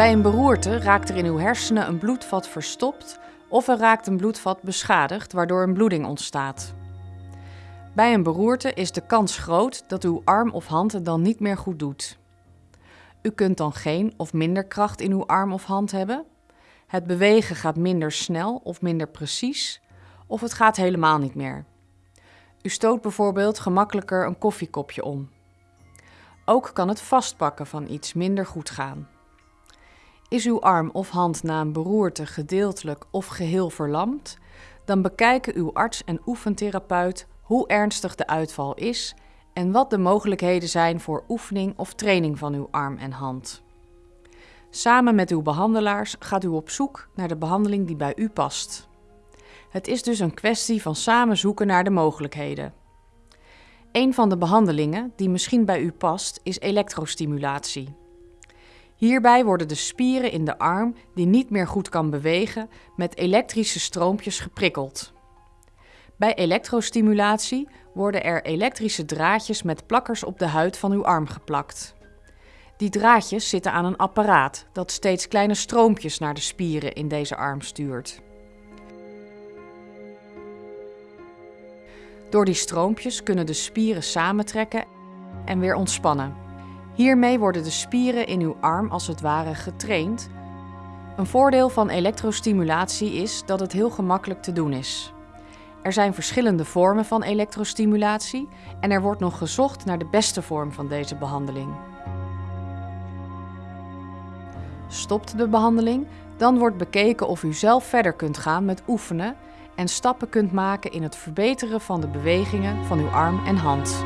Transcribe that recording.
Bij een beroerte raakt er in uw hersenen een bloedvat verstopt of er raakt een bloedvat beschadigd waardoor een bloeding ontstaat. Bij een beroerte is de kans groot dat uw arm of hand het dan niet meer goed doet. U kunt dan geen of minder kracht in uw arm of hand hebben. Het bewegen gaat minder snel of minder precies, of het gaat helemaal niet meer. U stoot bijvoorbeeld gemakkelijker een koffiekopje om. Ook kan het vastpakken van iets minder goed gaan. Is uw arm of hand na een beroerte gedeeltelijk of geheel verlamd, dan bekijken uw arts en oefentherapeut hoe ernstig de uitval is en wat de mogelijkheden zijn voor oefening of training van uw arm en hand. Samen met uw behandelaars gaat u op zoek naar de behandeling die bij u past. Het is dus een kwestie van samen zoeken naar de mogelijkheden. Een van de behandelingen die misschien bij u past is elektrostimulatie. Hierbij worden de spieren in de arm die niet meer goed kan bewegen met elektrische stroompjes geprikkeld. Bij elektrostimulatie worden er elektrische draadjes met plakkers op de huid van uw arm geplakt. Die draadjes zitten aan een apparaat dat steeds kleine stroompjes naar de spieren in deze arm stuurt. Door die stroompjes kunnen de spieren samentrekken en weer ontspannen. Hiermee worden de spieren in uw arm als het ware getraind. Een voordeel van elektrostimulatie is dat het heel gemakkelijk te doen is. Er zijn verschillende vormen van elektrostimulatie en er wordt nog gezocht naar de beste vorm van deze behandeling. Stopt de behandeling, dan wordt bekeken of u zelf verder kunt gaan met oefenen en stappen kunt maken in het verbeteren van de bewegingen van uw arm en hand.